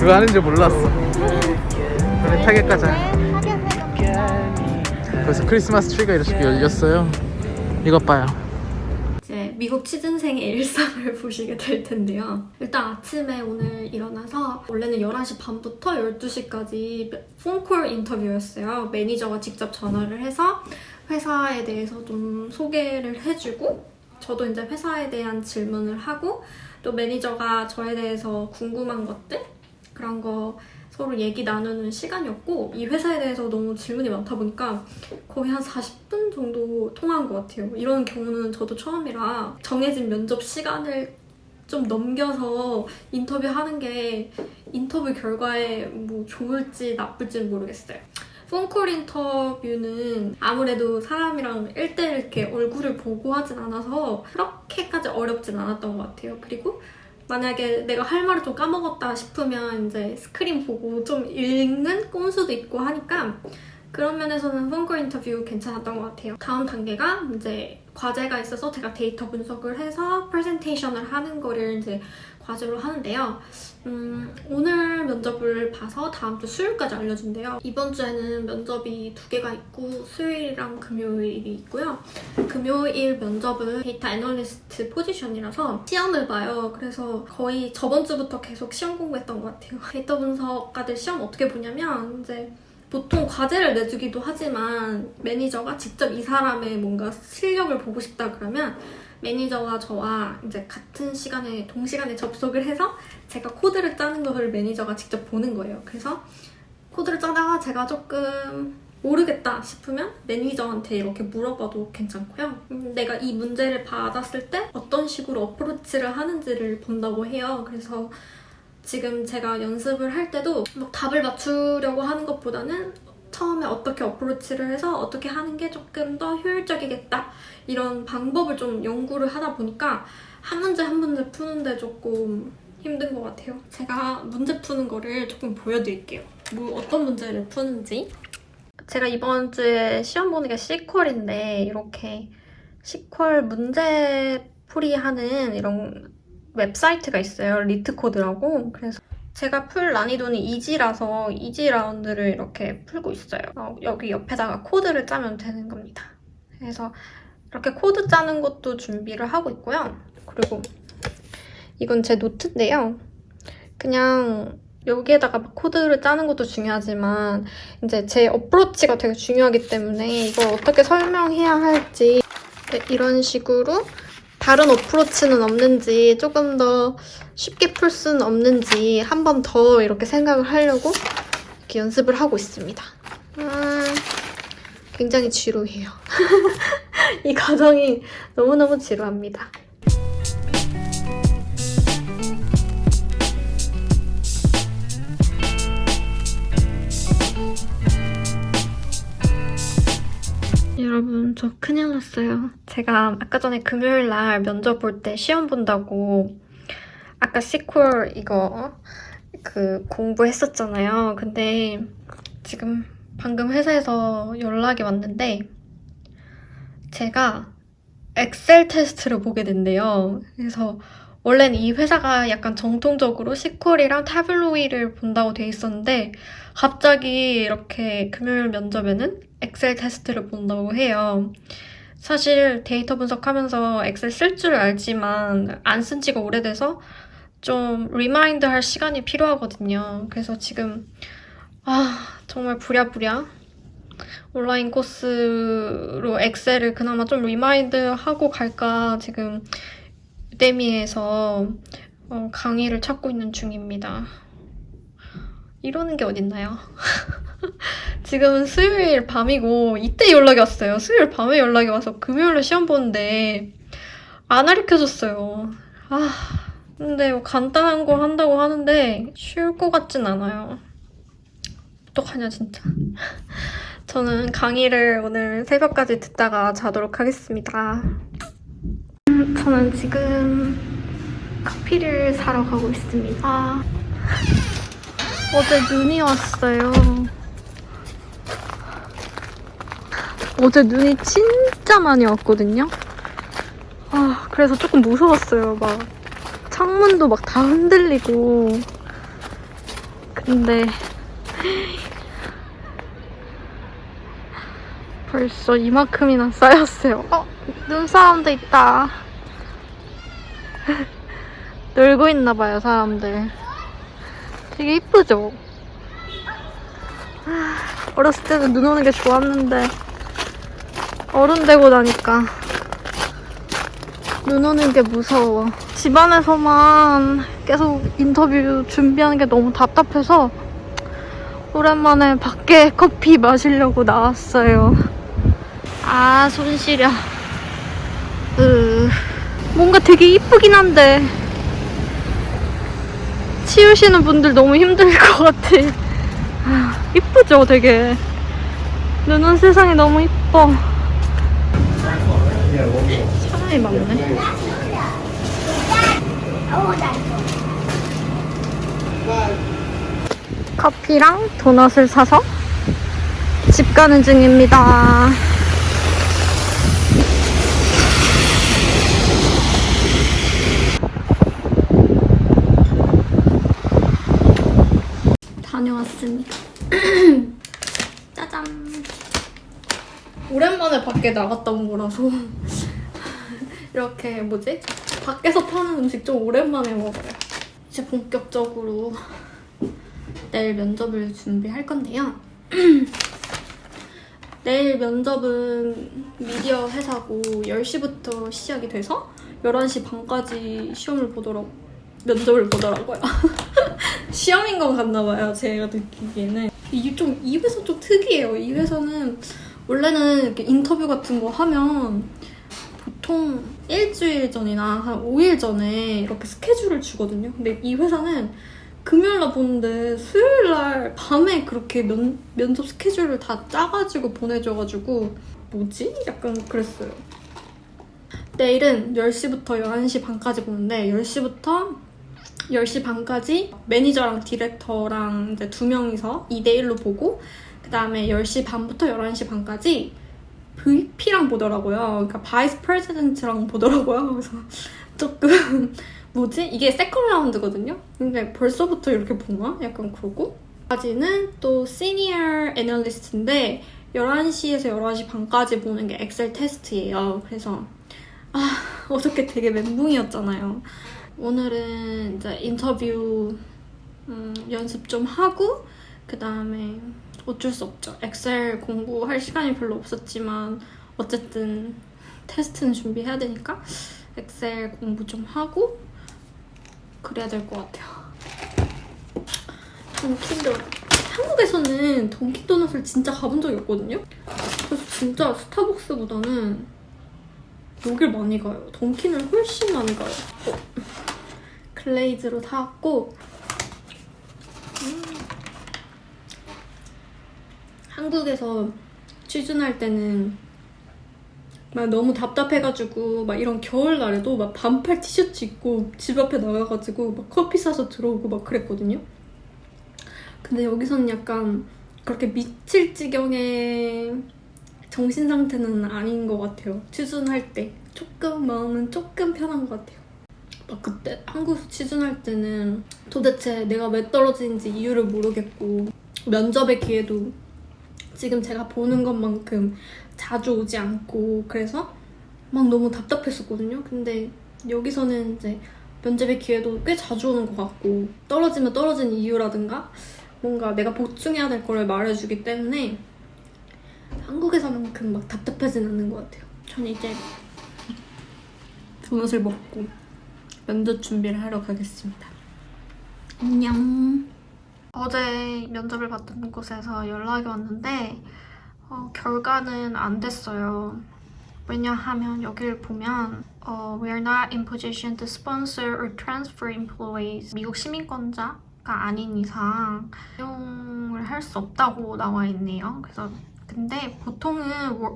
그거 하는 줄 몰랐어. 우리 타겟 가자. 벌써 크리스마스 트리가 이렇게 열렸어요. 이것 봐요. 이제 미국 취준생의 일상을 보시게 될 텐데요. 일단 아침에 오늘 일어나서 원래는 11시 반부터 12시까지 phone call 인터뷰였어요. 매니저가 직접 전화를 해서 회사에 대해서 좀 소개를 해주고 저도 이제 회사에 대한 질문을 하고 또 매니저가 저에 대해서 궁금한 것들 그런 거 서로 얘기 나누는 시간이었고 이 회사에 대해서 너무 질문이 많다 보니까 거의 한 40분 정도 통화한 것 같아요. 이런 경우는 저도 처음이라 정해진 면접 시간을 좀 넘겨서 인터뷰하는 게 인터뷰 결과에 뭐 좋을지 나쁠지는 모르겠어요. phone call 인터뷰는 아무래도 사람이랑 1대1 이렇게 얼굴을 보고 하진 않아서 그렇게까지 어렵진 않았던 것 같아요. 그리고 만약에 내가 할 말을 좀 까먹었다 싶으면 이제 스크린 보고 좀 읽는 꼼수도 있고 하니까 그런 면에서는 phone call 인터뷰 괜찮았던 것 같아요. 다음 단계가 이제 과제가 있어서 제가 데이터 분석을 해서 프레젠테이션을 하는 거를 이제 과제로 하는데요. 음, 오늘 면접을 봐서 다음 주 수요일까지 알려준대요. 이번 주에는 면접이 두 개가 있고 수요일이랑 금요일이 있고요. 금요일 면접은 데이터 애널리스트 포지션이라서 시험을 봐요. 그래서 거의 저번 주부터 계속 시험 공부했던 것 같아요. 데이터 분석가들 시험 어떻게 보냐면 이제 보통 과제를 내주기도 하지만 매니저가 직접 이 사람의 뭔가 실력을 보고 싶다 그러면 매니저와 저와 이제 같은 시간에 동시간에 접속을 해서 제가 코드를 짜는 것을 매니저가 직접 보는 거예요. 그래서 코드를 짜다가 제가 조금 모르겠다 싶으면 매니저한테 이렇게 물어봐도 괜찮고요. 음, 내가 이 문제를 받았을 때 어떤 식으로 어프로치를 하는지를 본다고 해요. 그래서 지금 제가 연습을 할 때도 막 답을 맞추려고 하는 것보다는 처음에 어떻게 어프로치를 해서 어떻게 하는 게 조금 더 효율적이겠다 이런 방법을 좀 연구를 하다 보니까 한 문제 한 문제 푸는데 조금 힘든 것 같아요. 제가 문제 푸는 거를 조금 보여드릴게요. 뭐 어떤 문제를 푸는지. 제가 이번 주에 시험 보는 게 SQL인데 이렇게 SQL 문제 풀이하는 이런 웹사이트가 있어요. LeetCode라고. 그래서 제가 풀 난이도는 easy라서 easy round를 이렇게 풀고 있어요. 어, 여기 옆에다가 코드를 짜면 되는 겁니다. 그래서 이렇게 코드 짜는 것도 준비를 하고 있고요. 그리고 이건 제 노트인데요. 그냥 여기에다가 코드를 짜는 것도 중요하지만 이제 제 어프로치가 되게 중요하기 때문에 이걸 어떻게 설명해야 할지 네, 이런 식으로 다른 어프로치는 없는지 조금 더 쉽게 풀 수는 없는지 한 번 더 이렇게 생각을 하려고 이렇게 연습을 하고 있습니다. 음, 굉장히 지루해요. 이 과정이 너무너무 지루합니다. 여러분 저 큰일 났어요. 제가 아까 전에 금요일 날 면접 볼 때 시험 본다고 아까 시퀄 이거 그 공부했었잖아요. 근데 지금 방금 회사에서 연락이 왔는데 제가 엑셀 테스트를 보게 된대요. 그래서 원래는 이 회사가 약간 정통적으로 SQL이랑 Tableau를 본다고 돼 있었는데 갑자기 이렇게 금요일 면접에는 엑셀 테스트를 본다고 해요. 사실 데이터 분석하면서 엑셀 쓸 줄 알지만 안 쓴 지가 오래돼서 좀 remind 할 시간이 필요하거든요. 그래서 지금 아 정말 부랴부랴 온라인 코스로 엑셀을 그나마 좀 remind 하고 갈까 지금 Udemy에서 어, 강의를 찾고 있는 중입니다. 이러는 게 어딨나요? 지금은 수요일 밤이고 이때 연락이 왔어요. 수요일 밤에 연락이 와서 금요일에 시험 보는데 안 가르쳐줬어요. 아 근데 뭐 간단한 거 한다고 하는데 쉬울 것 같진 않아요. 어떡하냐 진짜. 저는 강의를 오늘 새벽까지 듣다가 자도록 하겠습니다. 음, 저는 지금 커피를 사러 가고 있습니다. 어제 눈이 왔어요. 어제 눈이 진짜 많이 왔거든요. 아, 그래서 조금 무서웠어요. 막 창문도 막 다 흔들리고. 근데 벌써 이만큼이나 쌓였어요. 어, 눈사람도 있다. 놀고 있나 봐요, 사람들. 되게 이쁘죠? 아, 어렸을 때는 눈 오는 게 좋았는데 어른 되고 나니까 눈 오는 게 무서워. 집안에서만 계속 인터뷰 준비하는 게 너무 답답해서 오랜만에 밖에 커피 마시려고 나왔어요. 아, 손 시려. 으, 뭔가 되게 이쁘긴 한데 치우시는 분들 너무 힘들 것 같아. 아, 이쁘죠, 되게. 눈온 세상이 너무 이뻐. 사람이 많네. 커피랑 도넛을 사서 집 가는 중입니다. 다녀 왔습니다. 짜잔. 오랜만에 밖에 나갔다 온 거라서 이렇게 뭐지? 밖에서 파는 음식 좀 오랜만에 먹어요. 이제 본격적으로 내일 면접을 준비할 건데요. 내일 면접은 미디어 회사고 10시부터 시작이 돼서 11시 반까지 시험을 보도록 면접을 보더라고요. 시험인 것 같나 봐요. 제가 느끼기에는. 이게 좀, 이 회사 좀 특이해요. 이 회사는 원래는 이렇게 인터뷰 같은 거 하면 보통 일주일 전이나 한 5일 전에 이렇게 스케줄을 주거든요. 근데 이 회사는 금요일날 보는데 수요일날 밤에 그렇게 면, 면접 스케줄을 다 짜가지고 보내줘가지고 뭐지? 약간 그랬어요. 내일은 10시부터 11시 반까지 보는데 10시부터 10시 반까지 매니저랑 디렉터랑 이제 두 명이서 2대1로 보고 그 다음에 10시 반부터 11시 반까지 VP랑 보더라고요. 그러니까 vice president랑 보더라고요. 그래서 조금 뭐지? 이게 second round거든요? 근데 벌써부터 이렇게 보나? 약간 그러고 까지는 또 시니어 애널리스트인데 11시에서 11시 반까지 보는 게 엑셀 테스트예요. 그래서 아 어저께 되게 멘붕이었잖아요. 오늘은 이제 인터뷰 음, 연습 좀 하고 그 다음에 어쩔 수 없죠. 엑셀 공부할 시간이 별로 없었지만 어쨌든 테스트는 준비해야 되니까 엑셀 공부 좀 하고 그래야 될 것 같아요. 던킨도 한국에서는 던킨도넛을 진짜 가본 적이 없거든요. 그래서 진짜 스타벅스보다는 여길 많이 가요. 던킨을 훨씬 많이 가요. 어. 글레이즈로 사왔고 음. 한국에서 취준할 때는 막 너무 답답해가지고 막 이런 겨울날에도 막 반팔 티셔츠 입고 집 앞에 나가가지고 막 커피 사서 들어오고 막 그랬거든요. 근데 여기서는 약간 그렇게 미칠 지경의 정신 상태는 아닌 것 같아요. 취준할 때 조금 마음은 조금 편한 것 같아요. 막 그때 한국에서 취준할 때는 도대체 내가 왜 떨어지는지 이유를 모르겠고 면접의 기회도 지금 제가 보는 것만큼 자주 오지 않고 그래서 막 너무 답답했었거든요. 근데 여기서는 이제 면접의 기회도 꽤 자주 오는 것 같고 떨어지면 떨어진 이유라든가 뭔가 내가 보충해야 될 거를 말해주기 때문에 생각만큼 막 답답하진 않는 것 같아요. 전 이제 도넛을 먹고 면접 준비를 하러 가겠습니다. 안녕. 어제 면접을 봤던 곳에서 연락이 왔는데 어, 결과는 안 됐어요. 왜냐하면 여기를 보면 어, We are not in position to sponsor or transfer employees. 미국 시민권자가 아닌 이상 사용을 할 수 없다고 나와 있네요. 그래서 근데 보통은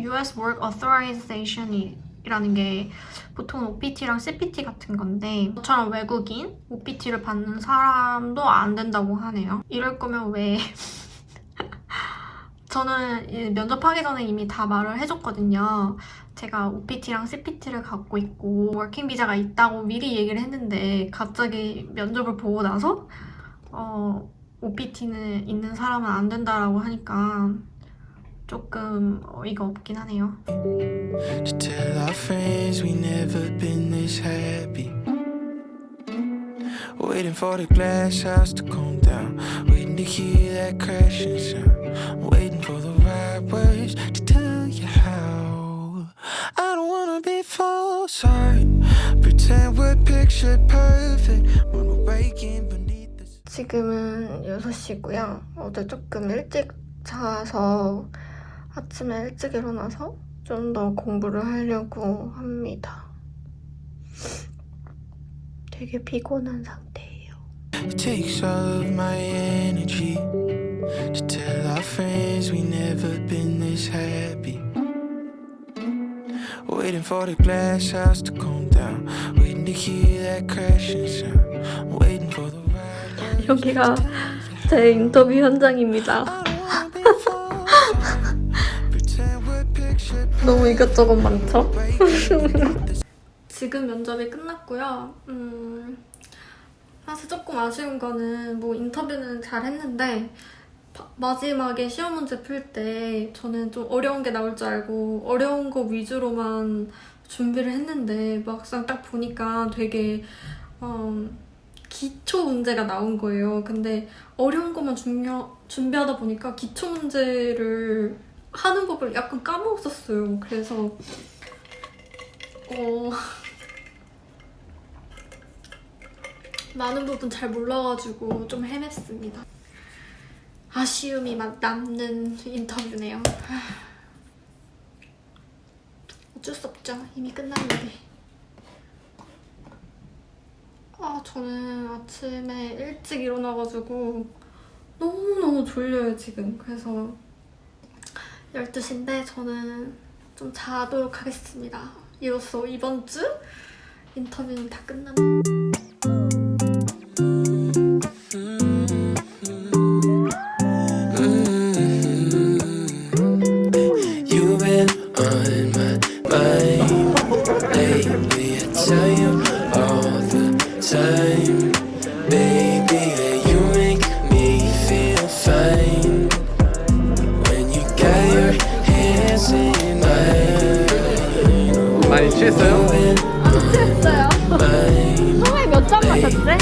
US Work Authorization이 이라는 게 보통은 OPT랑 CPT 같은 건데 저처럼 외국인 OPT를 받는 사람도 안 된다고 하네요. 이럴 거면 왜 저는 이 면접하기 전에 이미 다 말을 해줬거든요. 제가 OPT랑 CPT를 갖고 있고 워킹 비자가 있다고 미리 얘기를 했는데 갑자기 면접을 보고 나서 어, OPT는 있는 사람은 안 된다라고 하니까 조금 어이가 없긴 하네요. To tell our friends we never been this happy. Waiting for the glass house to calm down. Waiting to hear that crashing sound. Waiting for the right words to tell you how. I don't wanna be false. Pretend we're picture perfect. When we're waking beneath the 지금은 6시고요. 어제 조금 일찍 자서 아침에 일찍 일어나서 좀 더 공부를 하려고 합니다. 되게 피곤한 상태예요. It takes all of my energy to tell our friends we never been this happy. Waiting for the glass house to calm down. Waiting to hear that crashing sound. Waiting for the words 여기가 제 인터뷰 현장입니다. 너무 이것저것 많죠? 지금 면접이 끝났고요. 음, 사실 조금 아쉬운 거는 뭐 인터뷰는 잘 했는데 바- 마지막에 시험 문제 풀 때 저는 좀 어려운 게 나올 줄 알고 어려운 거 위주로만 준비를 했는데 막상 딱 보니까 되게 음, 기초 문제가 나온 거예요. 근데 어려운 것만 준비, 준비하다 보니까 기초 문제를 하는 법을 약간 까먹었어요. 그래서 어, 많은 부분 잘 몰라가지고 좀 헤맸습니다. 아쉬움이 막 남는 인터뷰네요. 하, 어쩔 수 없죠. 이미 끝났는데. 아, 저는 아침에 일찍 일어나가지고 너무너무 졸려요, 지금. 그래서 12시인데 저는 좀 자도록 하겠습니다. 이로써 이번 주 인터뷰는 다. I tell you all the time, baby, 취했어요? you've been 했어요. mine. 처음에 몇잔 마셨대?